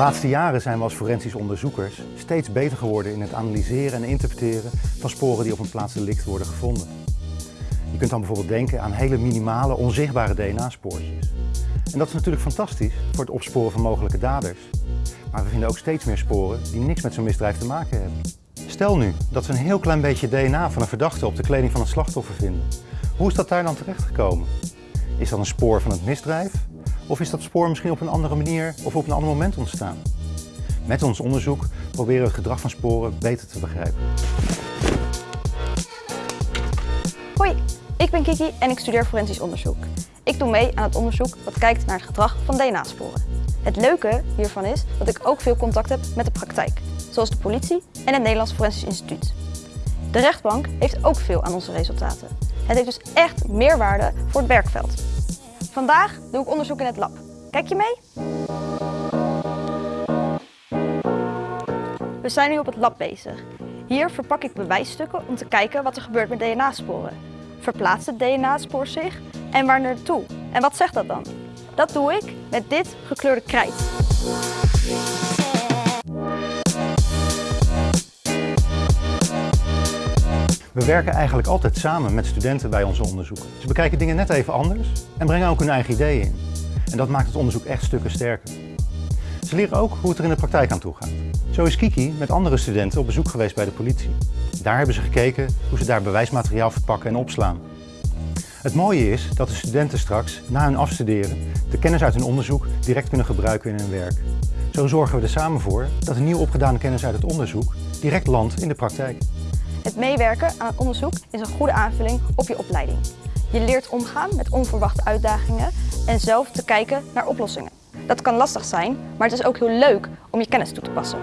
laatste jaren zijn we als forensisch onderzoekers steeds beter geworden in het analyseren en interpreteren van sporen die op een plaats delict worden gevonden. Je kunt dan bijvoorbeeld denken aan hele minimale, onzichtbare DNA-spoortjes. En dat is natuurlijk fantastisch voor het opsporen van mogelijke daders. Maar we vinden ook steeds meer sporen die niks met zo'n misdrijf te maken hebben. Stel nu dat we een heel klein beetje DNA van een verdachte op de kleding van het slachtoffer vinden. Hoe is dat daar dan terechtgekomen? Is dat een spoor van het misdrijf? Of is dat spoor misschien op een andere manier of op een ander moment ontstaan? Met ons onderzoek proberen we het gedrag van sporen beter te begrijpen. Hoi, ik ben Kiki en ik studeer forensisch onderzoek. Ik doe mee aan het onderzoek dat kijkt naar het gedrag van DNA-sporen. Het leuke hiervan is dat ik ook veel contact heb met de praktijk, zoals de politie en het Nederlands Forensisch Instituut. De rechtbank heeft ook veel aan onze resultaten. Het heeft dus echt meerwaarde voor het werkveld. Vandaag doe ik onderzoek in het lab. Kijk je mee? We zijn nu op het lab bezig. Hier verpak ik bewijsstukken om te kijken wat er gebeurt met DNA-sporen. Verplaatst het DNA-spoor zich en waar naartoe? En wat zegt dat dan? Dat doe ik met dit gekleurde krijt. We werken eigenlijk altijd samen met studenten bij onze onderzoeken. Ze bekijken dingen net even anders en brengen ook hun eigen ideeën in. En dat maakt het onderzoek echt stukken sterker. Ze leren ook hoe het er in de praktijk aan toe gaat. Zo is Kiki met andere studenten op bezoek geweest bij de politie. Daar hebben ze gekeken hoe ze daar bewijsmateriaal verpakken en opslaan. Het mooie is dat de studenten straks, na hun afstuderen, de kennis uit hun onderzoek direct kunnen gebruiken in hun werk. Zo zorgen we er samen voor dat de nieuw opgedane kennis uit het onderzoek direct landt in de praktijk. Het meewerken aan onderzoek is een goede aanvulling op je opleiding. Je leert omgaan met onverwachte uitdagingen en zelf te kijken naar oplossingen. Dat kan lastig zijn, maar het is ook heel leuk om je kennis toe te passen.